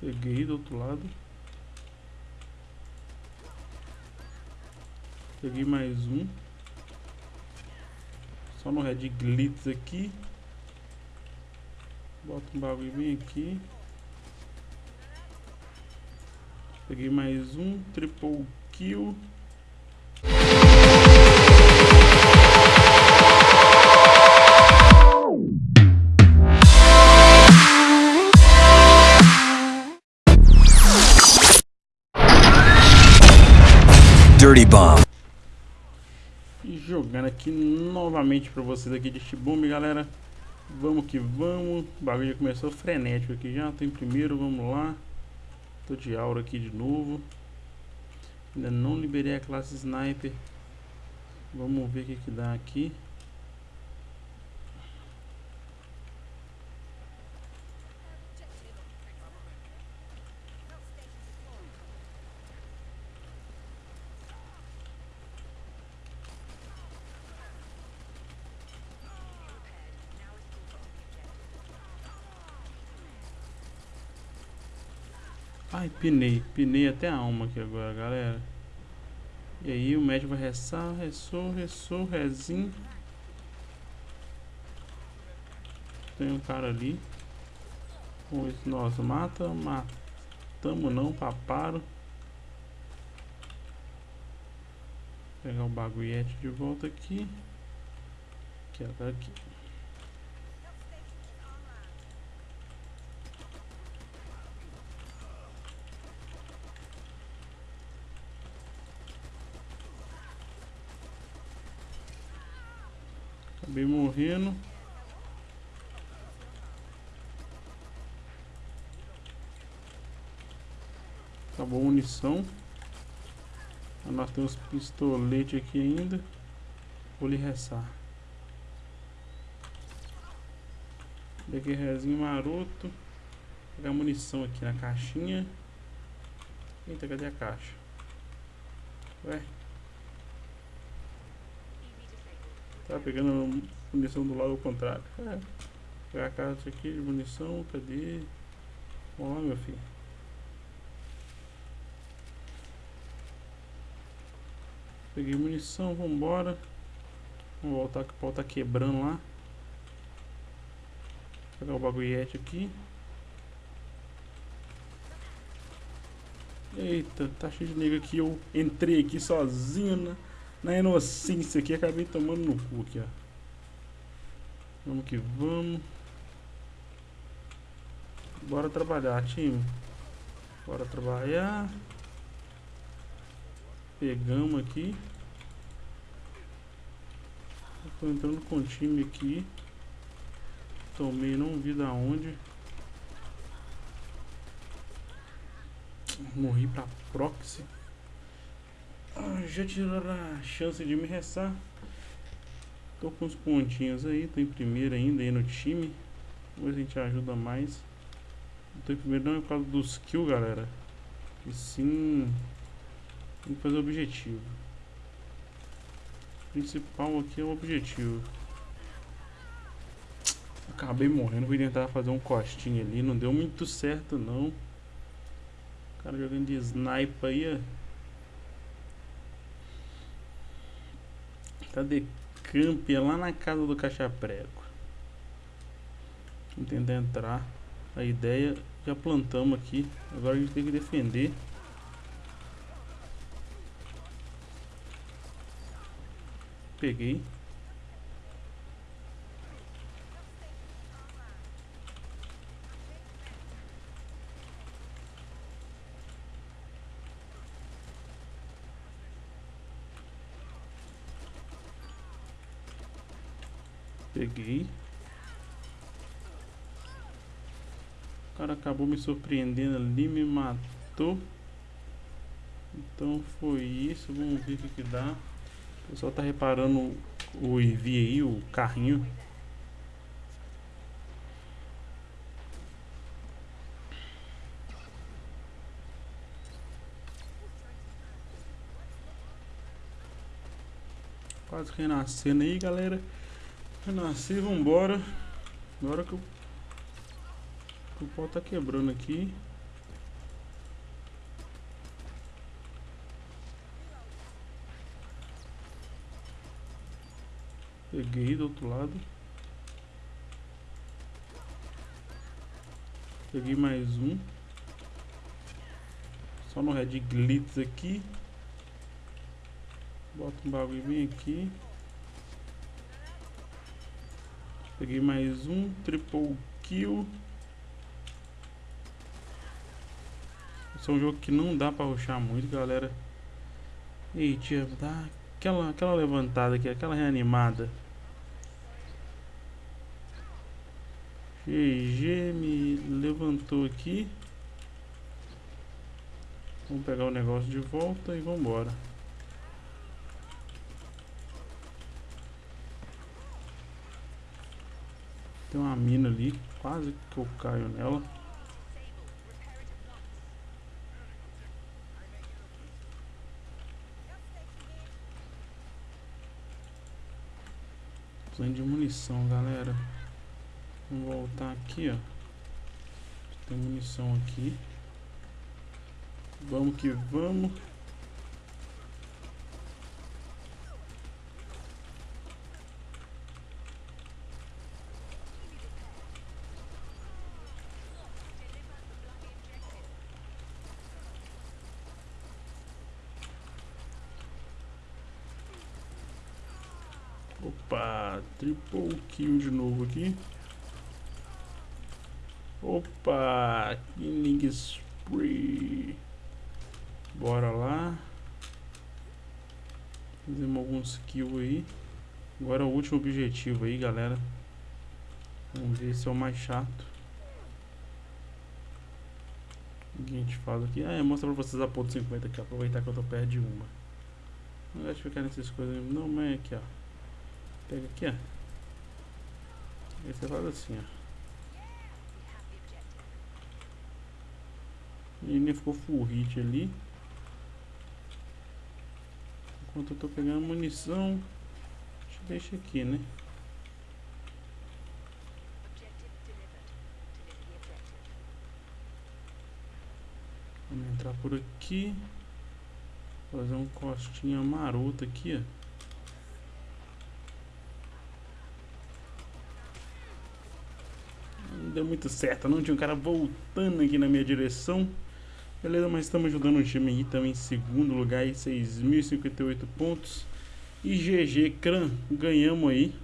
Peguei do outro lado. Peguei mais um. Só no Red Glitz aqui. Bota um bagulho bem aqui. Peguei mais um. Triple kill. Dirty Bomb. Jogando aqui novamente pra vocês aqui de Shibumi, galera. Vamos que vamos. O bagulho já começou frenético aqui já. Tô em primeiro, vamos lá. Tô de aura aqui de novo. Ainda não liberei a classe Sniper. Vamos ver o que que dá aqui. Ai, pinei. Pinei até a alma aqui agora, galera. E aí o médico vai restar, ressou, ressou, rezinho. Tem um cara ali. Nós mata, matamos não, paparo. Pegar o bagulhete de volta aqui. Que é daqui. Acabei morrendo. Acabou a munição. Nós temos pistolete aqui ainda. Vou lhe restar. Peguei rezinho maroto. Pegar munição aqui na caixinha. Eita, cadê a caixa? Ué? Tá pegando munição do lado contrário. É. Pegar a caixa aqui de munição, cadê? Vamos lá, meu filho. Peguei munição, vambora. Vamos voltar que o pau tá quebrando lá. Pegar o bagulhete aqui. Eita, tá cheio de nego aqui. Eu entrei aqui sozinho na, na inocência aqui. Acabei tomando no cu aqui, ó. Vamos que vamos. Bora trabalhar, time. Bora trabalhar. Pegamos aqui. Tô entrando com o time aqui. Tomei não vi da onde. Morri pra proxy. Ah, já tiraram a chance de me restar. Tô com os pontinhos aí. Tô em primeiro ainda aí no time. Se a gente ajuda mais. Tô em primeiro não é por causa dos kills, galera. E sim tem que fazer o objetivo. O principal aqui é o objetivo. Acabei morrendo, fui tentar fazer um costinho ali, não deu muito certo não. O cara jogando de sniper aí, ó. Tá de camp lá na casa do caixa prego. Tentar entrar. A ideia, já plantamos aqui. Agora a gente tem que defender. Peguei. Peguei. O cara acabou me surpreendendo ali, me matou. Então foi isso, vamos ver o que, que dá. O pessoal tá reparando o EV aí, o carrinho. Quase renascendo aí, galera. Tá Eu nasci, vambora. Agora que, o que o pó tá quebrando aqui. Peguei do outro lado. Peguei mais um. Só no Red Glitz aqui. Bota um bagulho bem aqui. Peguei mais um. Triple kill. Esse é um jogo que não dá pra ruxar muito, galera. Ei, tia, dá aquela, aquela levantada aqui, aquela reanimada. GG me levantou aqui. Vamos pegar o negócio de volta e vamos embora. Tem uma mina ali, quase que eu caio nela. Precisando de munição, galera. Vamos voltar aqui, ó. Tem munição aqui. Vamos que vamos. Opa, triple kill de novo aqui. Opa, killing spree. Bora lá. Fizemos alguns kills aí. Agora o último objetivo aí, galera. Vamos ver se é o mais chato. O que a gente faz aqui? Ah, é mostrar pra vocês a ponto 50 aqui, aproveitar que eu tô perto de uma. Não de ficar nessas coisas, não, mas é aqui, ó. Pega aqui, ó. Você faz assim, ó. Ele ficou full hit ali. Enquanto eu tô pegando munição, deixa aqui, né? Vamos entrar por aqui. Fazer um costinha maroto aqui, ó. Deu muito certo, não tinha um cara voltando aqui na minha direção. Beleza, mas estamos ajudando o time aí também em segundo lugar aí, 6.058 pontos. E GG Cran, ganhamos aí.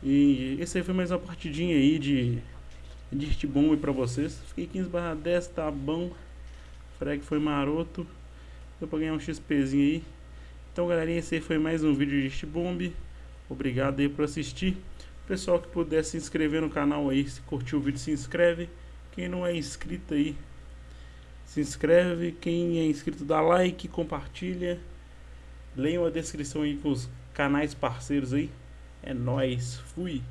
E esse aí foi mais uma partidinha aí de Dirt Bomb pra vocês. Fiquei 15 barra 10, tá bom. Frag foi maroto. Deu pra ganhar um XPzinho aí. Então galerinha, esse aí foi mais um vídeo de Dirt Bomb. Obrigado aí por assistir. Pessoal que puder se inscrever no canal aí, se curtiu o vídeo se inscreve. Quem não é inscrito aí, se inscreve, quem é inscrito dá like, compartilha. Leiam a descrição aí com os canais parceiros aí. É nóis, fui!